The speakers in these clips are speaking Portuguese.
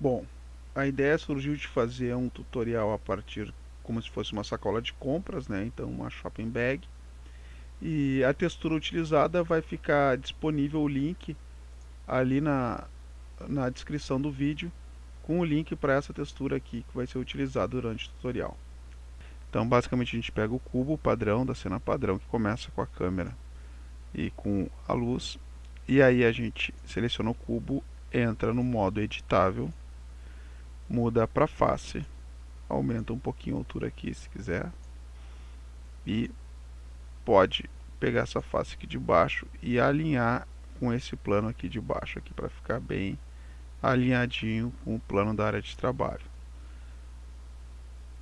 Bom, a ideia surgiu de fazer um tutorial a partir como se fosse uma sacola de compras, né? Então uma shopping bag. E a textura utilizada vai ficar disponível o link ali na, na descrição do vídeo com o link para essa textura aqui que vai ser utilizada durante o tutorial. Então basicamente a gente pega o cubo padrão da cena padrão que começa com a câmera e com a luz e aí a gente seleciona o cubo, entra no modo editável muda para face, aumenta um pouquinho a altura aqui se quiser, e pode pegar essa face aqui de baixo e alinhar com esse plano aqui de baixo aqui para ficar bem alinhadinho com o plano da área de trabalho.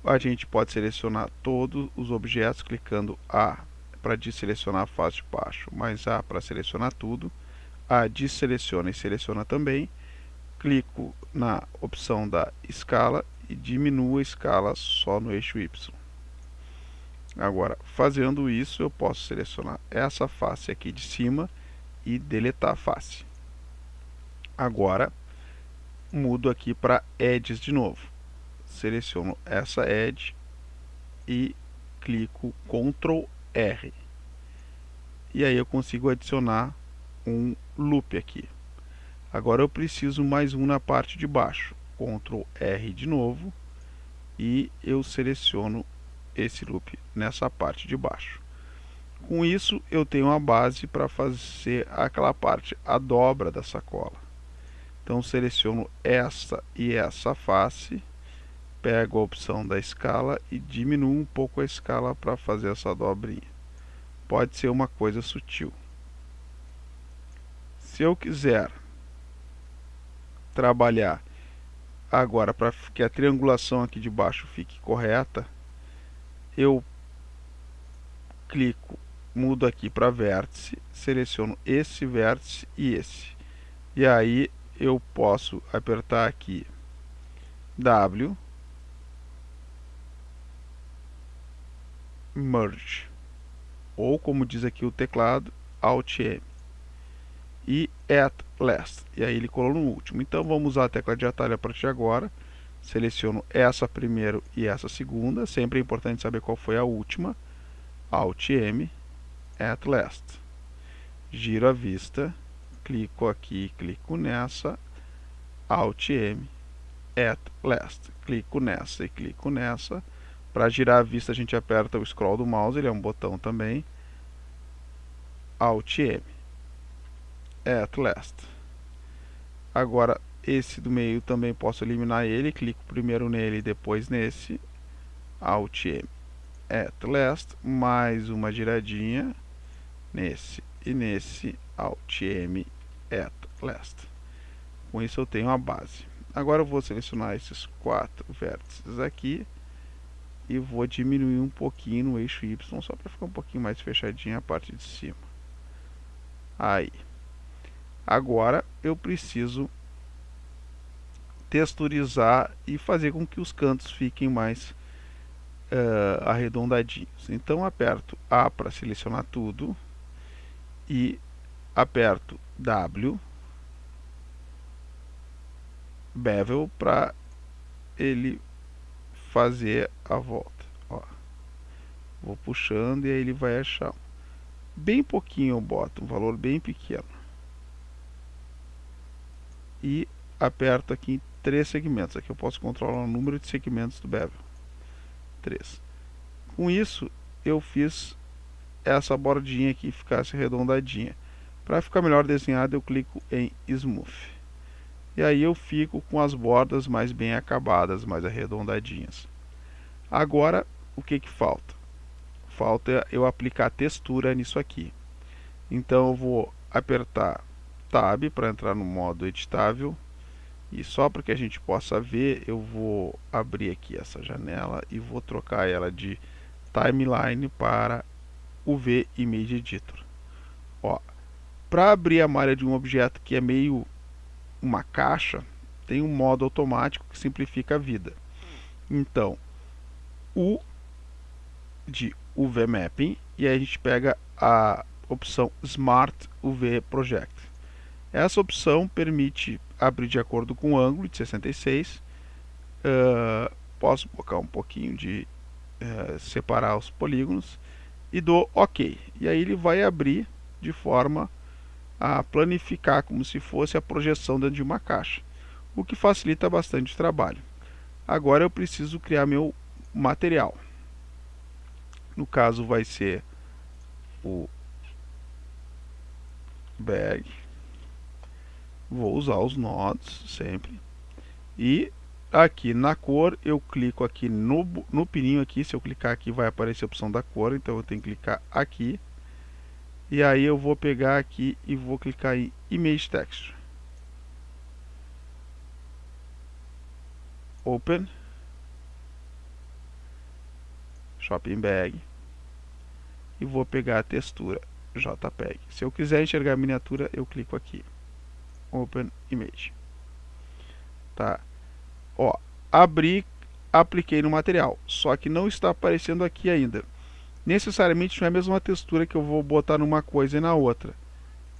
A gente pode selecionar todos os objetos clicando A para desselecionar a face de baixo, mais A para selecionar tudo, A deseleciona e seleciona também, clico na opção da escala e diminuo a escala só no eixo Y. Agora, fazendo isso, eu posso selecionar essa face aqui de cima e deletar a face. Agora, mudo aqui para Edges de novo. Seleciono essa Edge e clico Ctrl R. E aí eu consigo adicionar um loop aqui. Agora eu preciso mais um na parte de baixo. Ctrl R de novo e eu seleciono esse loop nessa parte de baixo. Com isso eu tenho a base para fazer aquela parte, a dobra da sacola. Então seleciono essa e essa face, pego a opção da escala e diminuo um pouco a escala para fazer essa dobrinha. Pode ser uma coisa sutil. Se eu quiser trabalhar. Agora para que a triangulação aqui de baixo fique correta, eu clico, mudo aqui para vértice, seleciono esse vértice e esse. E aí eu posso apertar aqui W, Merge, ou como diz aqui o teclado, Alt M e at last. E aí ele colou no último. Então vamos usar a tecla de atalho a partir de agora. Seleciono essa primeiro e essa segunda. Sempre é importante saber qual foi a última. Alt M, at last. Giro a vista, clico aqui, clico nessa, Alt M, at last. Clico nessa e clico nessa. Para girar a vista a gente aperta o scroll do mouse, ele é um botão também. Alt M at last. Agora, esse do meio também posso eliminar ele. Clico primeiro nele e depois nesse. Alt M. At last. Mais uma giradinha. Nesse e nesse. Alt M. At last. Com isso eu tenho a base. Agora eu vou selecionar esses quatro vértices aqui. E vou diminuir um pouquinho no eixo Y. Só para ficar um pouquinho mais fechadinha a parte de cima. Aí. Agora eu preciso texturizar e fazer com que os cantos fiquem mais uh, arredondadinhos. Então aperto A para selecionar tudo e aperto W bevel para ele fazer a volta. Ó. Vou puxando e aí ele vai achar. Bem pouquinho eu boto, um valor bem pequeno e aperto aqui em três segmentos. Aqui eu posso controlar o número de segmentos do bevel. 3. Com isso, eu fiz essa bordinha aqui ficasse arredondadinha. Para ficar melhor desenhado, eu clico em Smooth. E aí eu fico com as bordas mais bem acabadas, mais arredondadinhas. Agora, o que que falta? Falta eu aplicar textura nisso aqui. Então eu vou apertar Tab para entrar no modo editável. E só para que a gente possa ver, eu vou abrir aqui essa janela e vou trocar ela de Timeline para UV Image Editor. Para abrir a malha de um objeto que é meio uma caixa, tem um modo automático que simplifica a vida. Então, U de UV Mapping e aí a gente pega a opção Smart UV Project Essa opção permite abrir de acordo com o ângulo de 66. Uh, posso colocar um pouquinho de uh, separar os polígonos e dou OK. E aí ele vai abrir de forma a planificar como se fosse a projeção dentro de uma caixa, o que facilita bastante o trabalho. Agora eu preciso criar meu material. No caso vai ser o bag. Vou usar os nodos sempre. E aqui na cor eu clico aqui no, no pininho aqui. Se eu clicar aqui vai aparecer a opção da cor. Então eu tenho que clicar aqui. E aí eu vou pegar aqui e vou clicar em Image Texture. Open. Shopping Bag. E vou pegar a textura JPEG. Se eu quiser enxergar a miniatura, eu clico aqui. Open Image. Tá. Ó, abri, apliquei no material. Só que não está aparecendo aqui ainda. Necessariamente não é a mesma textura que eu vou botar numa coisa e na outra.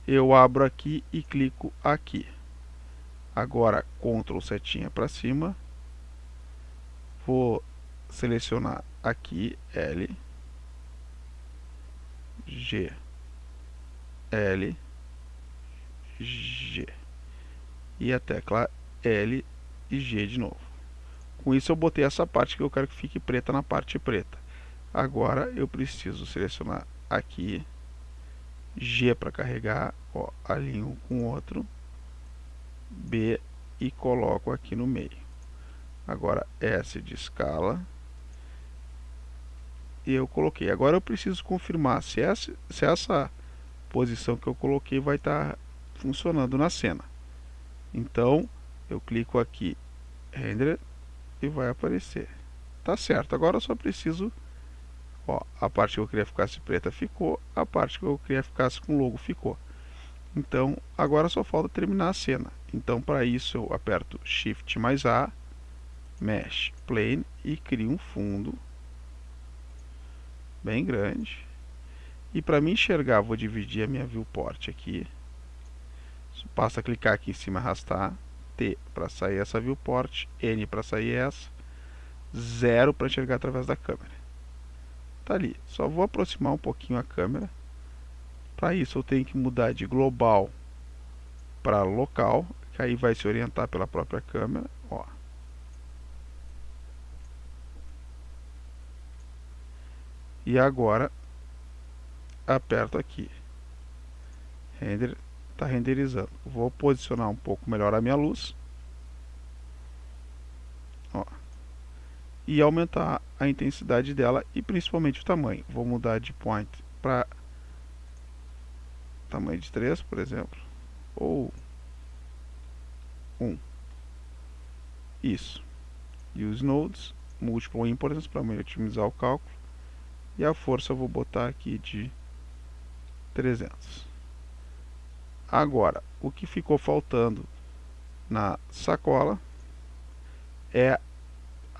Eu abro aqui e clico aqui. Agora, Ctrl setinha para cima. Vou selecionar aqui L, G, L, G e a tecla L e G de novo. Com isso eu botei essa parte que eu quero que fique preta na parte preta. Agora eu preciso selecionar aqui G para carregar, ó, alinho com outro, B e coloco aqui no meio. Agora S de escala, e eu coloquei. Agora eu preciso confirmar se essa, se essa posição que eu coloquei vai estar tá funcionando na cena. Então, eu clico aqui, Render, e vai aparecer. Tá certo, agora eu só preciso, ó, a parte que eu queria ficasse preta ficou, a parte que eu queria ficasse com logo ficou. Então, agora só falta terminar a cena. Então, para isso eu aperto Shift mais A, Mesh Plane e crio um fundo bem grande. E para me enxergar, vou dividir a minha viewport aqui. Basta clicar aqui em cima, arrastar. T para sair essa viewport, N para sair essa, 0 para enxergar através da câmera. Tá ali. Só vou aproximar um pouquinho a câmera. Para isso eu tenho que mudar de global para local, que aí vai se orientar pela própria câmera. Ó. E agora aperto aqui. Render está renderizando. Vou posicionar um pouco melhor a minha luz. Ó. E aumentar a intensidade dela e principalmente o tamanho. Vou mudar de point para tamanho de 3, por exemplo. Ou 1. Isso. Use nodes, multiple importance para otimizar o cálculo e a força eu vou botar aqui de 300 agora o que ficou faltando na sacola é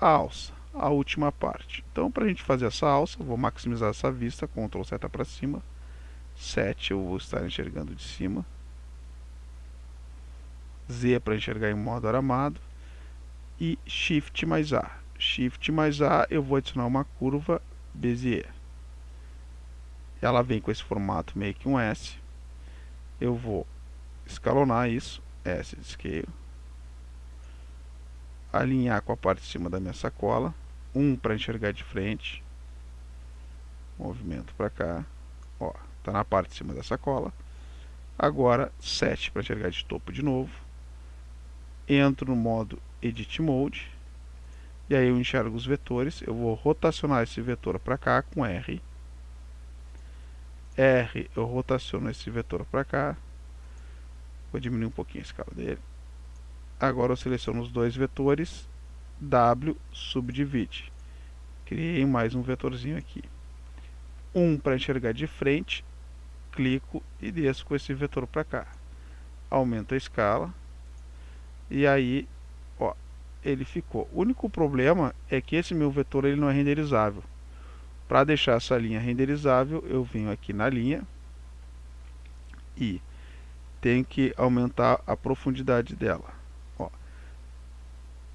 a alça a última parte então para a gente fazer essa alça vou maximizar essa vista Ctrl seta para cima 7 eu vou estar enxergando de cima Z para enxergar em modo aramado e Shift mais A Shift mais A eu vou adicionar uma curva Bezier. Ela vem com esse formato meio que um S. Eu vou escalonar isso, S de scale. Alinhar com a parte de cima da minha sacola. 1 um para enxergar de frente. Movimento para cá. Ó, tá na parte de cima da sacola. Agora 7 para enxergar de topo de novo. Entro no modo Edit Mode e aí eu enxergo os vetores, eu vou rotacionar esse vetor para cá com R. R, eu rotaciono esse vetor para cá. Vou diminuir um pouquinho a escala dele. Agora eu seleciono os dois vetores, W subdivide. Criei mais um vetorzinho aqui. Um para enxergar de frente, clico e desço com esse vetor para cá. Aumento a escala. E aí ele ficou. O único problema é que esse meu vetor ele não é renderizável. Para deixar essa linha renderizável, eu venho aqui na linha e tenho que aumentar a profundidade dela. Ó.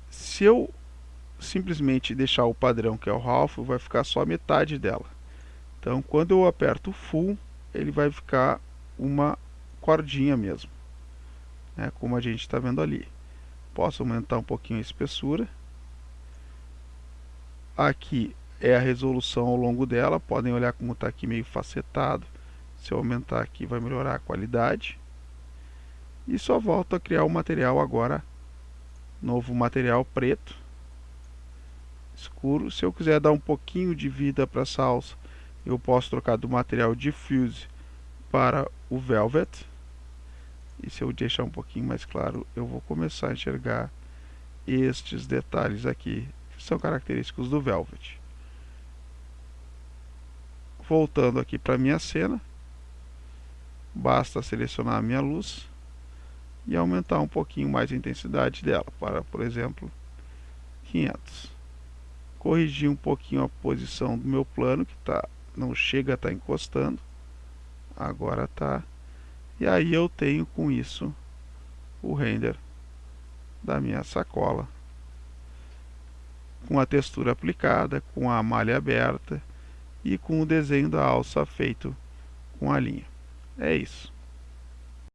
Se eu simplesmente deixar o padrão que é o half, vai ficar só metade dela. Então, quando eu aperto Full, ele vai ficar uma cordinha mesmo, né, como a gente está vendo ali. Posso aumentar um pouquinho a espessura. Aqui é a resolução ao longo dela, podem olhar como está aqui meio facetado. Se eu aumentar aqui vai melhorar a qualidade. E só volto a criar o material agora, novo material preto, escuro. Se eu quiser dar um pouquinho de vida para essa alça, eu posso trocar do material Diffuse para o Velvet. E se eu deixar um pouquinho mais claro, eu vou começar a enxergar estes detalhes aqui, que são característicos do Velvet. Voltando aqui para minha cena, basta selecionar a minha luz e aumentar um pouquinho mais a intensidade dela, para, por exemplo, 500. Corrigir um pouquinho a posição do meu plano, que tá, não chega a estar tá encostando, agora está. E aí eu tenho com isso o render da minha sacola, com a textura aplicada, com a malha aberta, e com o desenho da alça feito com a linha. É isso.